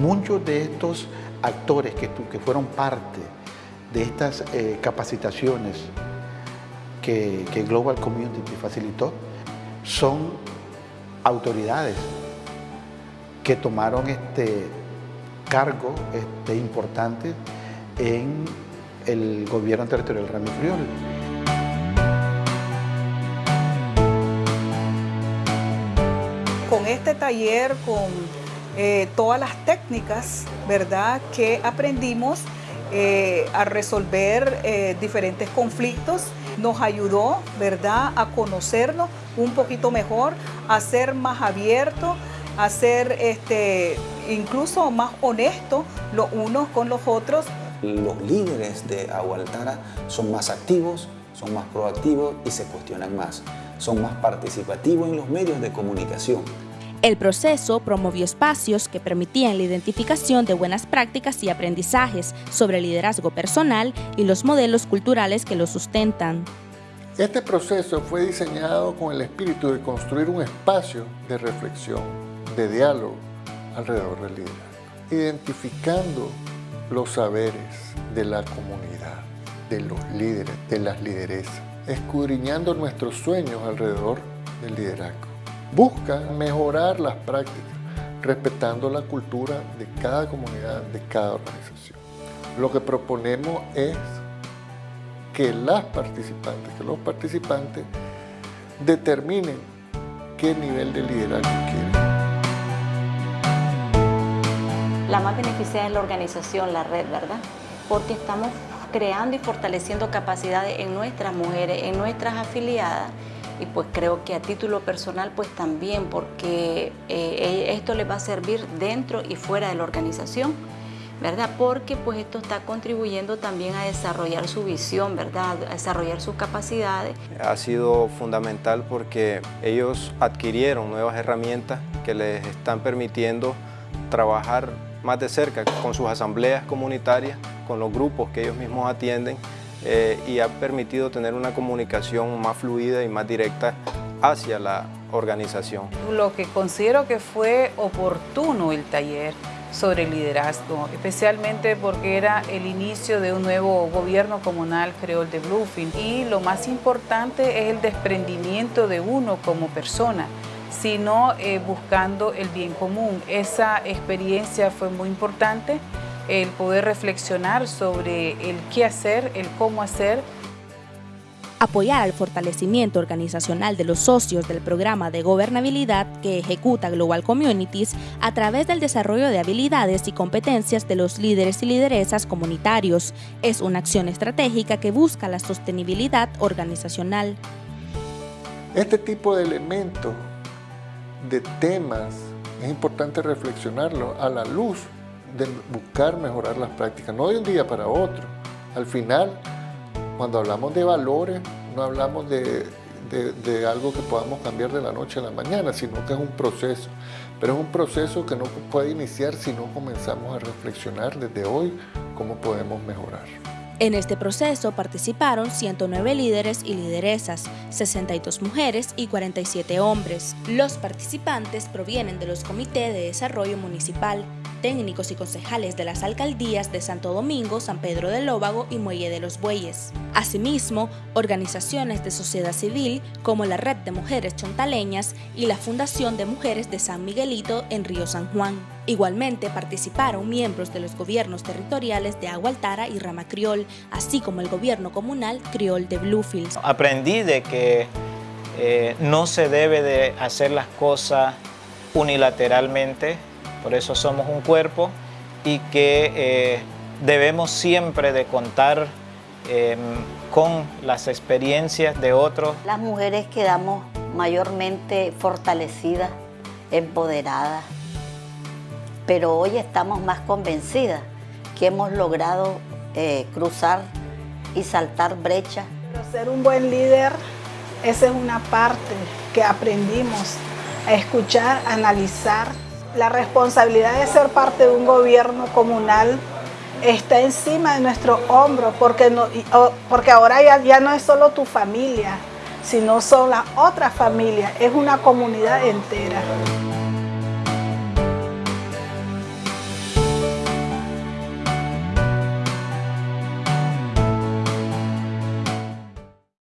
Muchos de estos actores que, fueron parte de estas eh, capacitaciones que, Global Community facilitó son autoridades que tomaron este cargo este, importante en el gobierno territorial Rami Friol. Con este taller, con eh, todas las técnicas ¿verdad? que aprendimos eh, a resolver eh, diferentes conflictos, nos ayudó ¿verdad? a conocernos un poquito mejor, a ser más abiertos, a ser este, incluso más honestos los unos con los otros. Los líderes de Agualtara son más activos, son más proactivos y se cuestionan más. Son más participativos en los medios de comunicación. El proceso promovió espacios que permitían la identificación de buenas prácticas y aprendizajes sobre liderazgo personal y los modelos culturales que lo sustentan. Este proceso fue diseñado con el espíritu de construir un espacio de reflexión, de diálogo alrededor del liderazgo, identificando los saberes de la comunidad, de los líderes, de las lideresas, escudriñando nuestros sueños alrededor del liderazgo. Buscan mejorar las prácticas, respetando la cultura de cada comunidad, de cada organización. Lo que proponemos es que las participantes, que los participantes determinen qué nivel de liderazgo quieren. La más beneficiada es la organización, la red, ¿verdad? Porque estamos creando y fortaleciendo capacidades en nuestras mujeres, en nuestras afiliadas, y pues creo que a título personal pues también porque eh, esto les va a servir dentro y fuera de la organización. ¿verdad? Porque pues esto está contribuyendo también a desarrollar su visión, ¿verdad? A desarrollar sus capacidades. Ha sido fundamental porque ellos adquirieron nuevas herramientas que les están permitiendo trabajar más de cerca con sus asambleas comunitarias, con los grupos que ellos mismos atienden eh, y ha permitido tener una comunicación más fluida y más directa hacia la organización. Lo que considero que fue oportuno el taller sobre liderazgo, especialmente porque era el inicio de un nuevo gobierno comunal creol de Bluefield y lo más importante es el desprendimiento de uno como persona sino eh, buscando el bien común. Esa experiencia fue muy importante el poder reflexionar sobre el qué hacer, el cómo hacer. Apoyar al fortalecimiento organizacional de los socios del programa de gobernabilidad que ejecuta Global Communities a través del desarrollo de habilidades y competencias de los líderes y lideresas comunitarios es una acción estratégica que busca la sostenibilidad organizacional. Este tipo de elementos, de temas, es importante reflexionarlo a la luz de buscar mejorar las prácticas, no de un día para otro. Al final, cuando hablamos de valores, no hablamos de, de, algo que podamos cambiar de la noche a la mañana, sino que es un proceso. Pero es un proceso que no puede iniciar si no comenzamos a reflexionar desde hoy cómo podemos mejorar. En este proceso participaron 109 líderes y lideresas, 62 mujeres y 47 hombres. Los participantes provienen de los comités de desarrollo municipal, técnicos y concejales de las alcaldías de Santo Domingo, San Pedro del Lóbago y Muelle de los Bueyes. Asimismo, organizaciones de sociedad civil como la Red de Mujeres Chontaleñas y la Fundación de Mujeres de San Miguelito en Río San Juan. Igualmente participaron miembros de los gobiernos territoriales de Agualtara y Rama Criol, así como el gobierno comunal Criol de Bluefields. Aprendí de que eh, no se debe de hacer las cosas unilateralmente, por eso somos un cuerpo y que eh, debemos siempre de contar em, con las experiencias de otros. Las mujeres quedamos mayormente fortalecidas, empoderadas, pero hoy estamos más convencidas que hemos logrado eh, cruzar y saltar brechas. Pero ser un buen líder, esa es una parte que aprendimos a escuchar, a analizar, la responsabilidad de ser parte de un gobierno comunal está encima de nuestro hombro, porque, porque ahora ya, ya no es solo tu familia, sino son las otras familias, es una comunidad entera.